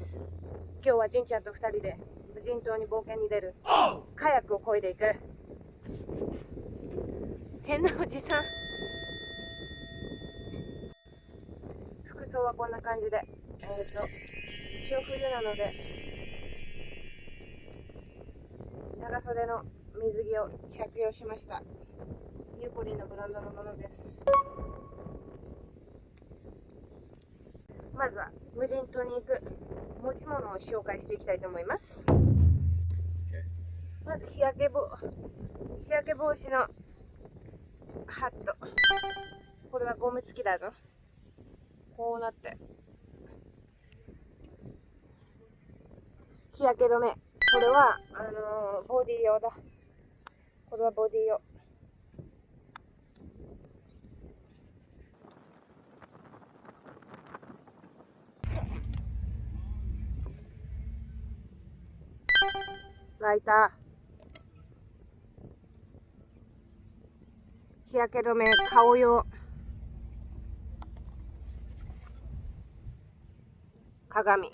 です。今日はじんちゃんと2人で無人島に冒険に出る。カヤックを漕いでいく。変なおじさん。服装はこんな感じで。えっ、ー、と潮冬なので。長袖の水着を着用しました。ユーコリンのブランドのものです。まずは無人島に行く。持ち物を紹介していきたいと思います。まず日焼け帽日焼け帽子のハット。これはゴム付きだぞ。こうなって。日焼け止め。これはあのー、ボディ用だ。これはボディ用ライター日焼け止め顔用鏡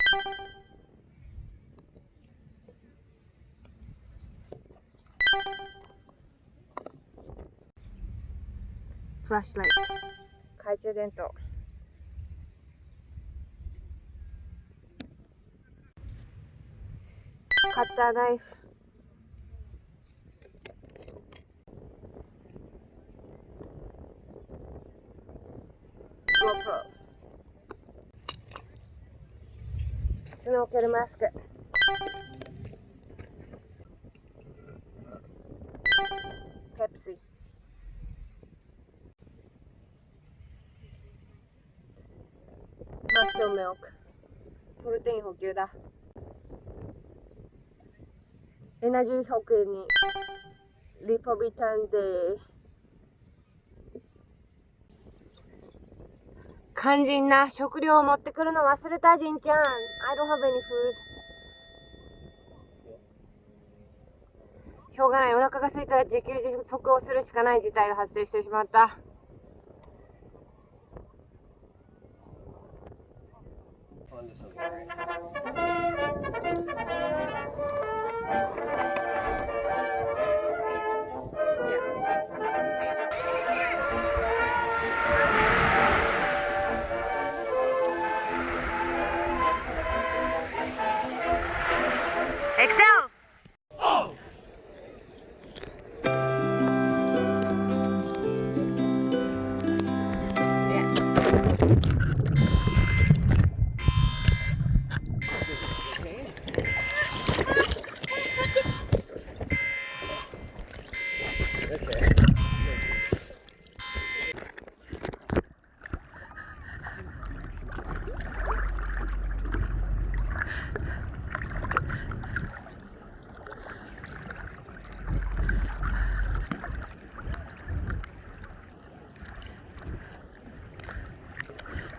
フラッシュライト懐中電灯。カッターナイフ。スノーケルマスク。ペプシマッシュミルク。プロテイン補給だエナジー補給に。リポビタンで。肝心な食料を持ってくるの忘れたじんちゃん。I don't have any food しょうがない。お腹が空いたら自給自足をするしかない事態が発生してしまった。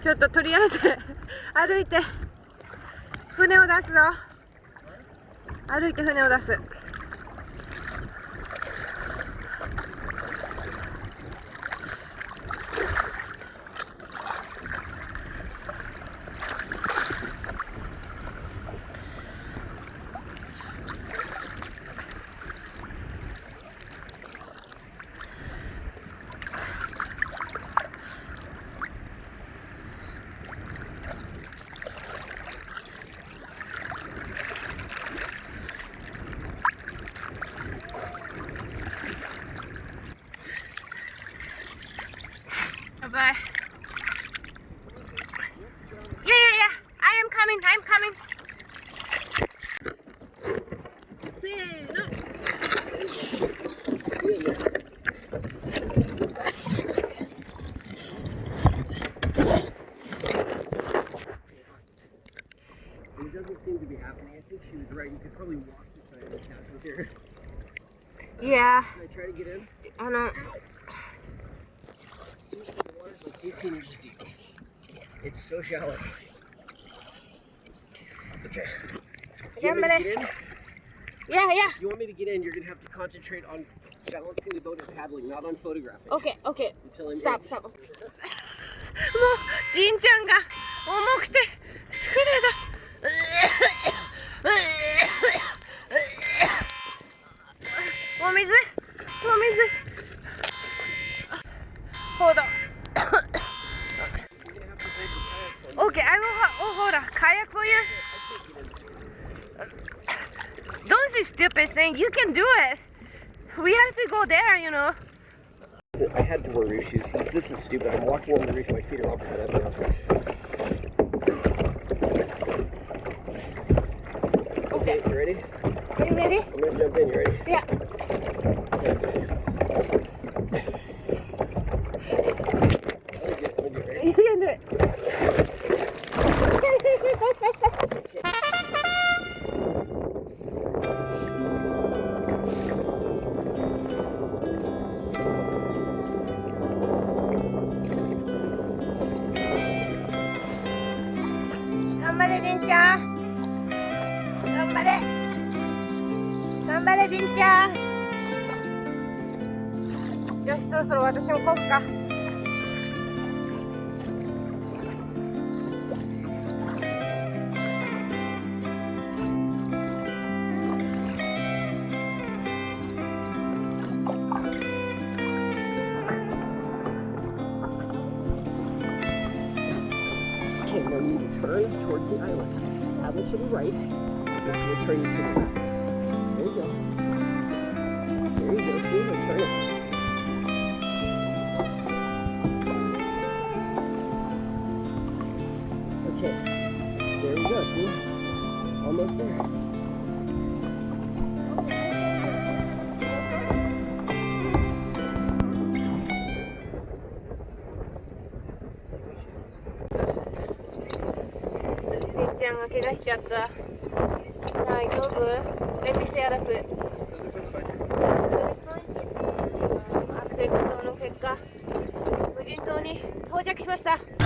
ちょっととりあえず 歩いて船を出すぞ。歩いて船を出す。Yeah, yeah, yeah. I am coming. I'm coming. It doesn't seem to be happening. I think she was right. You could probably walk side of the couch with her. Yeah. Can I try to get in? I don't. Seriously, the water's like 18 inches deep. It's so shallow. Okay. You want me to get in? Yeah, yeah. You want me to get in, you're going to have to concentrate on balancing the boat and paddling, not on photographing. Okay, okay. Until I'm stop, in. stop. もう、じんちゃんが重くて、 stupid thing. You can do it. We have to go there, you know. I had to wear roof shoes. because This is stupid. I'm walking on the roof. My feet are all cut up now. Okay, you ready? Are you ready? I'm gonna jump in. You ready? Yeah. 頑張れ、りんちゃん。頑張れ。頑張れ、りんちゃん。よし、そろそろ私も来っか。Turn towards the island. Paddle to the right. This will turn you to the left. There you go. There you go. See? Now turn it. Okay. There we go. See? Almost there. しちゃった。大丈夫 ?Let me see アラプ。アクセル不当の結果、無人島に到着しました。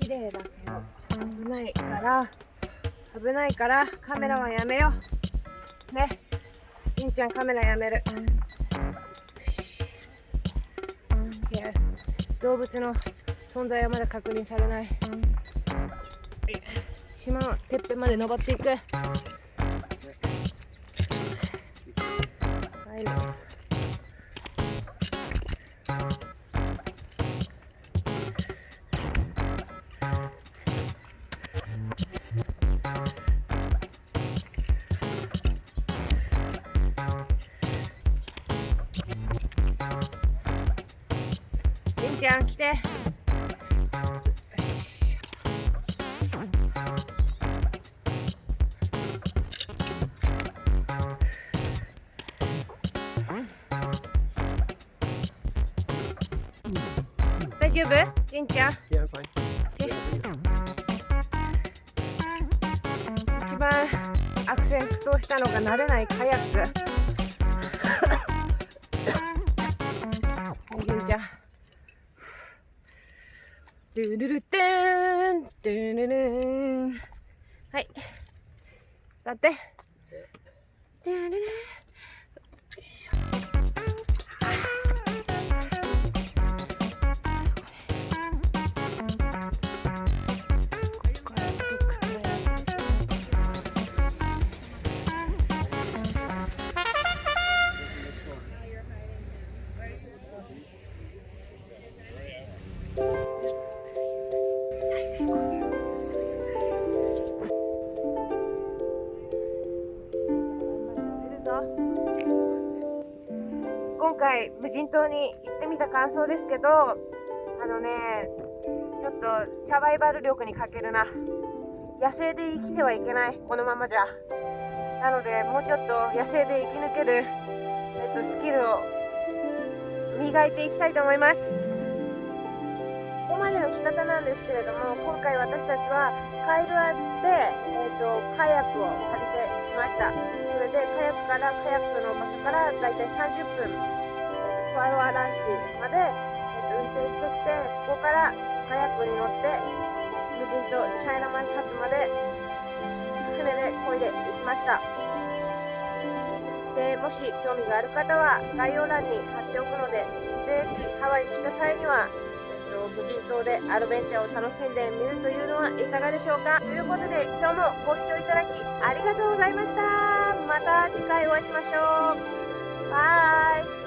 綺麗だけど。危ないから。危ないからカメラはやめよう。ね。りんちゃんカメラやめる。動物の存在はまだ確認されない。島のてっぺんまで登っていく。はい。ちゃん来て。大丈夫？りんちゃん？Yeah, I'm fine. 一番悪戦苦闘したのが慣れないカヤック。ドゥルルテーンドゥルルーンはい。立って。ドゥルル今回無人島に行ってみた感想ですけどあのねちょっとサバイバル力に欠けるな。野生で生きてはいけないこのままじゃ。なのでもうちょっと野生で生き抜ける、えっと、スキルを磨いていきたいと思います。ここまでの着方なんですけれども今回私たちはカイルアで、えっと、カヤックを借りてきました。それでカヤックからカヤックの場所からだいたい30分ランチまで、えっと、運転してきてそこからカヤックに乗って無人島チャイナマイスハットまで船で漕いでいきました。でもし興味がある方は概要欄に貼っておくのでぜひハワイに来た際には、えっと、無人島でアドベンチャーを楽しんでみるというのはいかがでしょうか。ということで今日もご視聴いただきありがとうございました。また次回お会いしましょう。バイ。